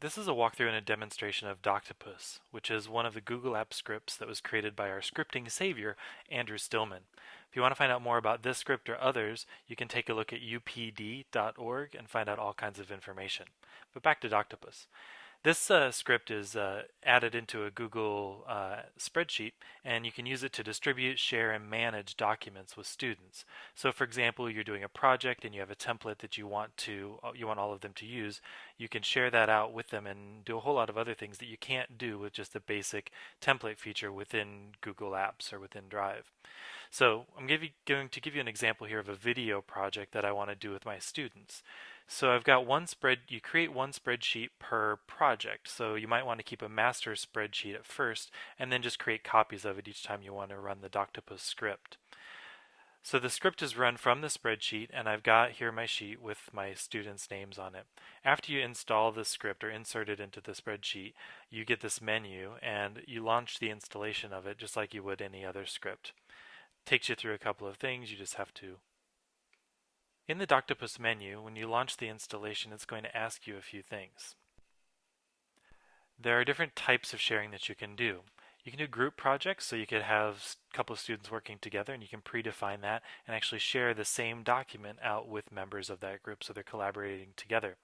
This is a walkthrough and a demonstration of Doctopus, which is one of the Google Apps scripts that was created by our scripting savior, Andrew Stillman. If you want to find out more about this script or others, you can take a look at youpd.org and find out all kinds of information. But back to Doctopus. This uh, script is uh, added into a Google uh, spreadsheet and you can use it to distribute, share, and manage documents with students. So for example, you're doing a project and you have a template that you want to uh, you want all of them to use, you can share that out with them and do a whole lot of other things that you can't do with just a basic template feature within Google Apps or within Drive. So I'm going to give you an example here of a video project that I want to do with my students. So I've got one spread, you create one spreadsheet per project. So you might want to keep a master spreadsheet at first and then just create copies of it each time you want to run the Doctopus script. So the script is run from the spreadsheet and I've got here my sheet with my students' names on it. After you install the script or insert it into the spreadsheet, you get this menu and you launch the installation of it just like you would any other script. takes you through a couple of things, you just have to in the Doctopus menu, when you launch the installation, it's going to ask you a few things. There are different types of sharing that you can do. You can do group projects, so you could have a couple of students working together and you can predefine that and actually share the same document out with members of that group so they're collaborating together.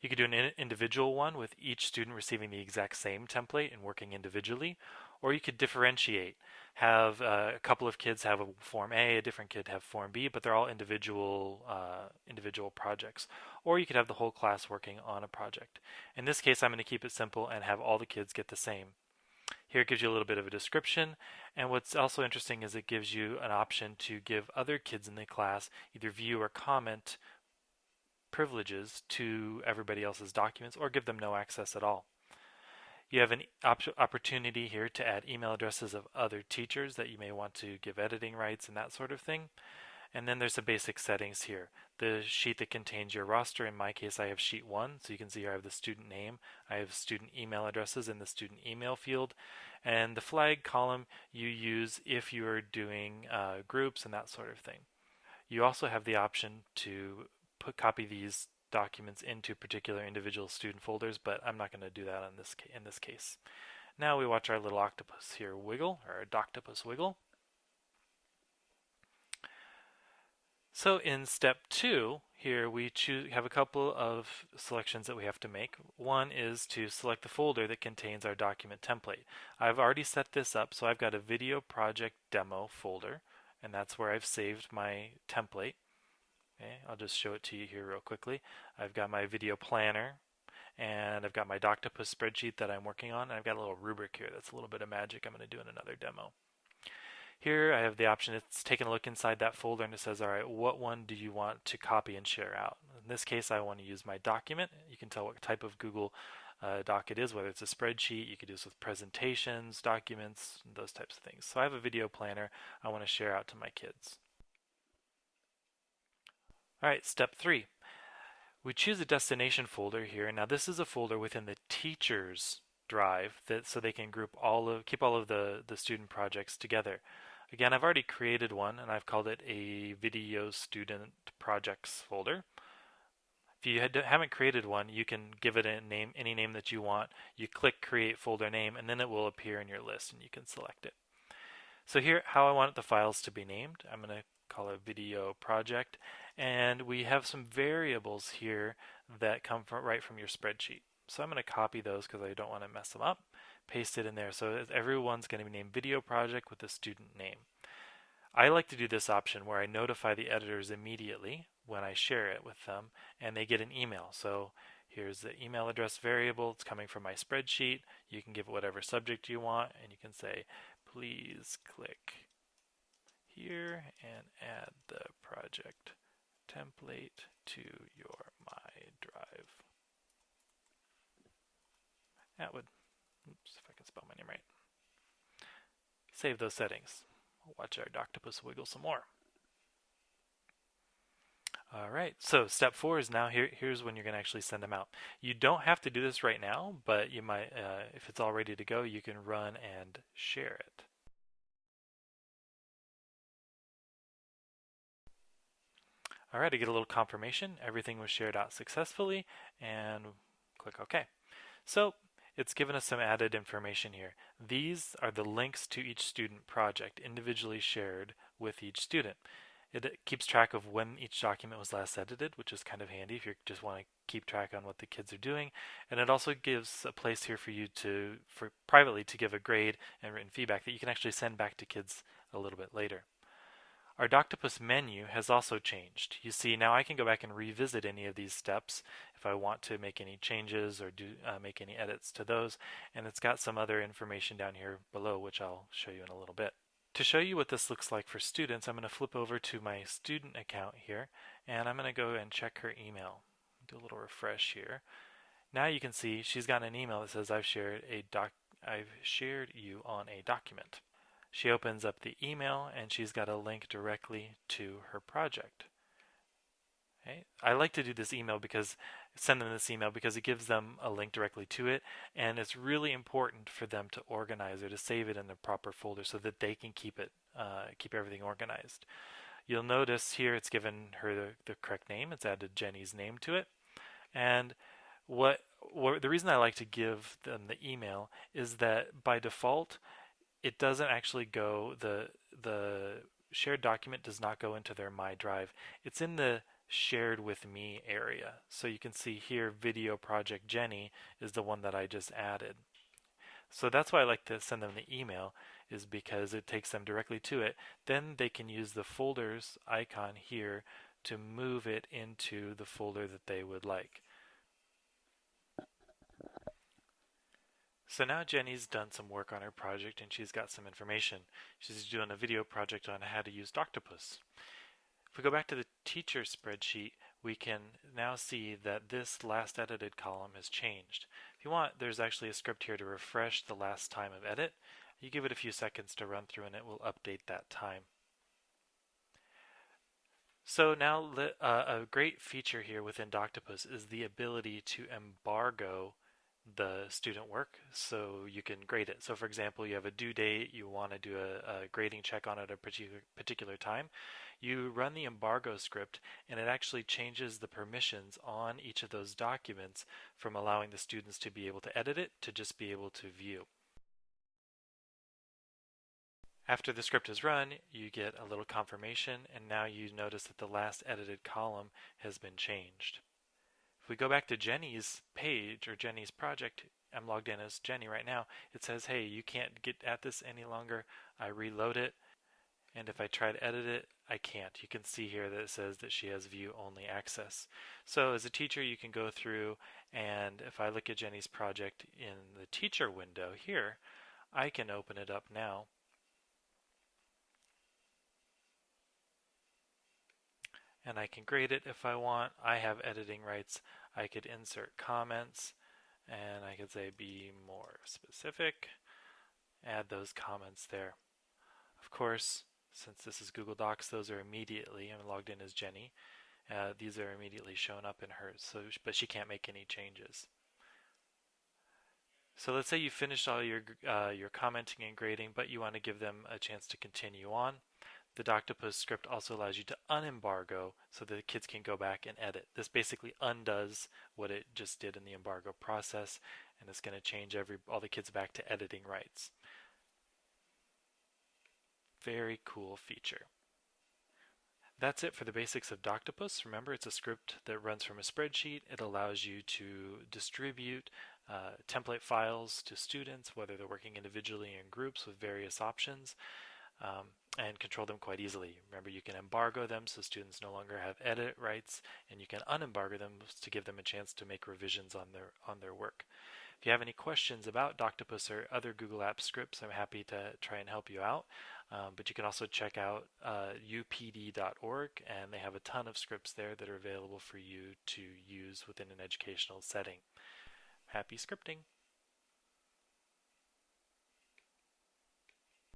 You could do an individual one with each student receiving the exact same template and working individually, or you could differentiate. Have uh, a couple of kids have a Form A, a different kid have Form B, but they're all individual uh, individual projects. Or you could have the whole class working on a project. In this case, I'm going to keep it simple and have all the kids get the same. Here it gives you a little bit of a description, and what's also interesting is it gives you an option to give other kids in the class either view or comment privileges to everybody else's documents or give them no access at all. You have an op opportunity here to add email addresses of other teachers that you may want to give editing rights and that sort of thing. And then there's the basic settings here. The sheet that contains your roster, in my case I have sheet 1, so you can see here I have the student name, I have student email addresses in the student email field, and the flag column you use if you are doing uh, groups and that sort of thing. You also have the option to put copy these documents into particular individual student folders, but I'm not going to do that in this, in this case. Now we watch our little octopus here wiggle, or Doctopus wiggle. So in step two, here we choose, have a couple of selections that we have to make. One is to select the folder that contains our document template. I've already set this up, so I've got a video project demo folder, and that's where I've saved my template. Okay, I'll just show it to you here real quickly. I've got my video planner and I've got my Doctopus spreadsheet that I'm working on and I've got a little rubric here that's a little bit of magic I'm going to do in another demo. Here I have the option, it's taking a look inside that folder and it says, alright, what one do you want to copy and share out? In this case I want to use my document. You can tell what type of Google uh, doc it is, whether it's a spreadsheet, you could do this with presentations, documents, those types of things. So I have a video planner I want to share out to my kids. Alright, step three. We choose a destination folder here. Now this is a folder within the teacher's drive that so they can group all of keep all of the, the student projects together. Again, I've already created one and I've called it a video student projects folder. If you had, haven't created one, you can give it a name, any name that you want. You click create folder name and then it will appear in your list and you can select it. So here, how I want the files to be named, I'm going to call it video project and we have some variables here that come from right from your spreadsheet. So I'm going to copy those because I don't want to mess them up, paste it in there. So everyone's going to be named video project with the student name. I like to do this option where I notify the editors immediately when I share it with them and they get an email. So here's the email address variable. It's coming from my spreadsheet. You can give it whatever subject you want and you can say, please click here and add the project template to your My Drive. That would, oops, if I can spell my name right. Save those settings. Watch our Doctopus wiggle some more. All right, so step four is now here. Here's when you're going to actually send them out. You don't have to do this right now, but you might, uh, if it's all ready to go, you can run and share it. Alright, I get a little confirmation. Everything was shared out successfully and click OK. So it's given us some added information here. These are the links to each student project individually shared with each student. It keeps track of when each document was last edited, which is kind of handy if you just want to keep track on what the kids are doing. And it also gives a place here for you to, for privately, to give a grade and written feedback that you can actually send back to kids a little bit later. Our Doctopus menu has also changed. You see now I can go back and revisit any of these steps if I want to make any changes or do uh, make any edits to those and it's got some other information down here below which I'll show you in a little bit. To show you what this looks like for students I'm going to flip over to my student account here and I'm going to go and check her email. Do a little refresh here. Now you can see she's got an email that says I've shared a doc I've shared you on a document. She opens up the email and she's got a link directly to her project. I like to do this email because send them this email because it gives them a link directly to it and it's really important for them to organize or to save it in the proper folder so that they can keep it uh, keep everything organized. You'll notice here it's given her the, the correct name. It's added Jenny's name to it. And what, what the reason I like to give them the email is that by default it doesn't actually go the the shared document does not go into their My Drive. It's in the shared with me area. So you can see here video project Jenny is the one that I just added. So that's why I like to send them the email is because it takes them directly to it. Then they can use the folders icon here to move it into the folder that they would like. So now Jenny's done some work on her project and she's got some information. She's doing a video project on how to use Doctopus. If we go back to the teacher spreadsheet, we can now see that this last edited column has changed. If you want, there's actually a script here to refresh the last time of edit. You give it a few seconds to run through and it will update that time. So now uh, a great feature here within Doctopus is the ability to embargo the student work so you can grade it. So for example, you have a due date, you want to do a, a, grading check on it at a particular, particular time. You run the embargo script and it actually changes the permissions on each of those documents from allowing the students to be able to edit it to just be able to view. After the script is run, you get a little confirmation and now you notice that the last edited column has been changed we go back to Jenny's page or Jenny's project, I'm logged in as Jenny right now, it says, hey, you can't get at this any longer. I reload it, and if I try to edit it, I can't. You can see here that it says that she has view only access. So as a teacher, you can go through and if I look at Jenny's project in the teacher window here, I can open it up now. And I can grade it if I want. I have editing rights. I could insert comments and I could say be more specific, add those comments there. Of course, since this is Google Docs, those are immediately, I'm logged in as Jenny, uh, these are immediately shown up in hers, so, but she can't make any changes. So let's say you finished all your, uh, your commenting and grading, but you want to give them a chance to continue on. The Doctopus script also allows you to unembargo so that the kids can go back and edit. This basically undoes what it just did in the embargo process and it's going to change every all the kids back to editing rights. Very cool feature. That's it for the basics of Doctopus. Remember, it's a script that runs from a spreadsheet. It allows you to distribute uh, template files to students, whether they're working individually or in groups with various options um, and control them quite easily. Remember, you can embargo them so students no longer have edit rights, and you can unembargo them to give them a chance to make revisions on their on their work. If you have any questions about Doctopus or other Google Apps scripts, I'm happy to try and help you out. Um, but you can also check out uh, youpd.org, and they have a ton of scripts there that are available for you to use within an educational setting. Happy scripting!